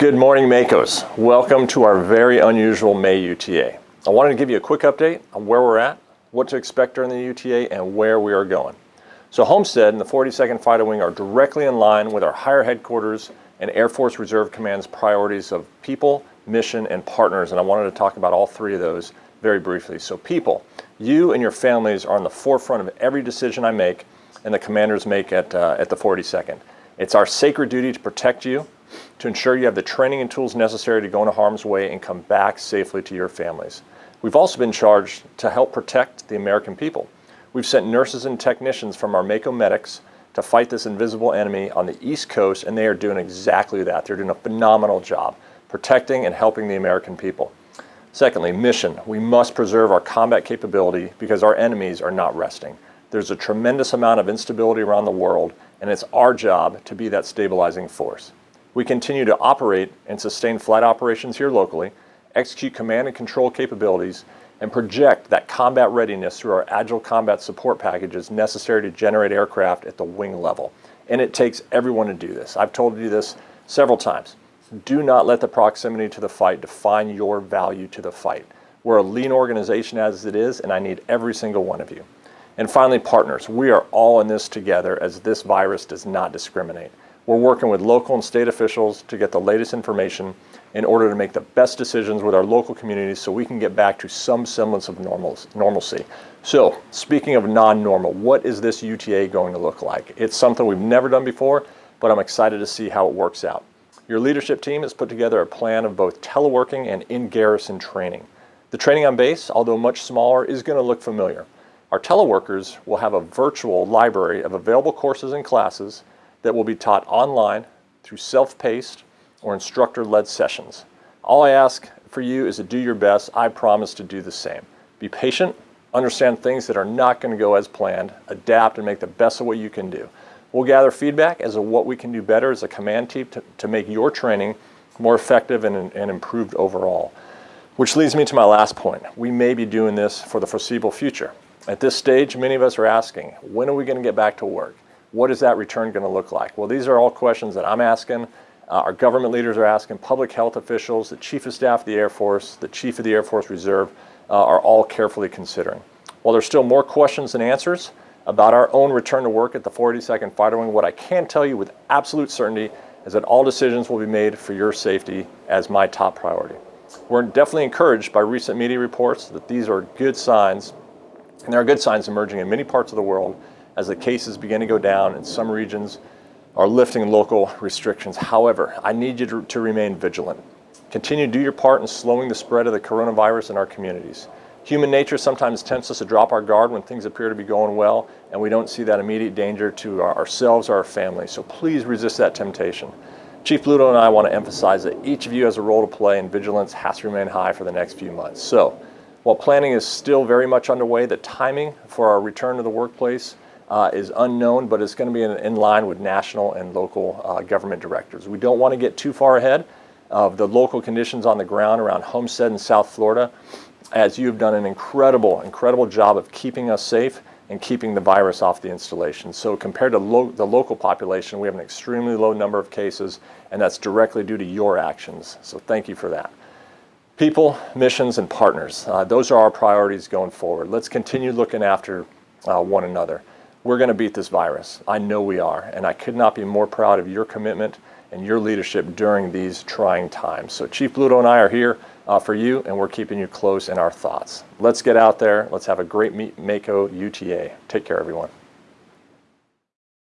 Good morning, Makos. Welcome to our very unusual May UTA. I wanted to give you a quick update on where we're at, what to expect during the UTA, and where we are going. So Homestead and the 42nd Fighter Wing are directly in line with our higher headquarters and Air Force Reserve Command's priorities of people, mission, and partners, and I wanted to talk about all three of those very briefly. So people, you and your families are on the forefront of every decision I make and the commanders make at, uh, at the 42nd. It's our sacred duty to protect you, to ensure you have the training and tools necessary to go into harm's way and come back safely to your families. We've also been charged to help protect the American people. We've sent nurses and technicians from our Mako medics to fight this invisible enemy on the East Coast, and they are doing exactly that. They're doing a phenomenal job protecting and helping the American people. Secondly, mission. We must preserve our combat capability because our enemies are not resting. There's a tremendous amount of instability around the world, and it's our job to be that stabilizing force. We continue to operate and sustain flight operations here locally, execute command and control capabilities, and project that combat readiness through our Agile Combat Support packages necessary to generate aircraft at the wing level. And it takes everyone to do this. I've told you this several times. Do not let the proximity to the fight define your value to the fight. We're a lean organization as it is, and I need every single one of you. And finally, partners. We are all in this together as this virus does not discriminate. We're working with local and state officials to get the latest information in order to make the best decisions with our local communities so we can get back to some semblance of normalcy. So speaking of non-normal, what is this UTA going to look like? It's something we've never done before, but I'm excited to see how it works out. Your leadership team has put together a plan of both teleworking and in-garrison training. The training on base, although much smaller, is going to look familiar. Our teleworkers will have a virtual library of available courses and classes that will be taught online through self-paced or instructor-led sessions. All I ask for you is to do your best. I promise to do the same. Be patient, understand things that are not going to go as planned, adapt and make the best of what you can do. We'll gather feedback as to what we can do better as a command team to, to make your training more effective and, and improved overall. Which leads me to my last point. We may be doing this for the foreseeable future. At this stage, many of us are asking, when are we going to get back to work? What is that return going to look like? Well, these are all questions that I'm asking, uh, our government leaders are asking, public health officials, the Chief of Staff of the Air Force, the Chief of the Air Force Reserve uh, are all carefully considering. While there's still more questions than answers about our own return to work at the 42nd Fighter Wing, what I can tell you with absolute certainty is that all decisions will be made for your safety as my top priority. We're definitely encouraged by recent media reports that these are good signs, and there are good signs emerging in many parts of the world as the cases begin to go down in some regions are lifting local restrictions. However, I need you to, to remain vigilant. Continue to do your part in slowing the spread of the coronavirus in our communities. Human nature sometimes tempts us to drop our guard when things appear to be going well and we don't see that immediate danger to our, ourselves or our family. So please resist that temptation. Chief Bluto and I want to emphasize that each of you has a role to play and vigilance has to remain high for the next few months. So while planning is still very much underway, the timing for our return to the workplace uh, is unknown, but it's going to be in, in, line with national and local uh, government directors. We don't want to get too far ahead of the local conditions on the ground around Homestead in South Florida, as you've done an incredible, incredible job of keeping us safe and keeping the virus off the installation. So compared to lo the local population, we have an extremely low number of cases, and that's directly due to your actions. So thank you for that. People, missions, and partners. Uh, those are our priorities going forward. Let's continue looking after uh, one another we're going to beat this virus. I know we are, and I could not be more proud of your commitment and your leadership during these trying times. So Chief Bluto and I are here uh, for you, and we're keeping you close in our thoughts. Let's get out there. Let's have a great Mako UTA. Take care, everyone.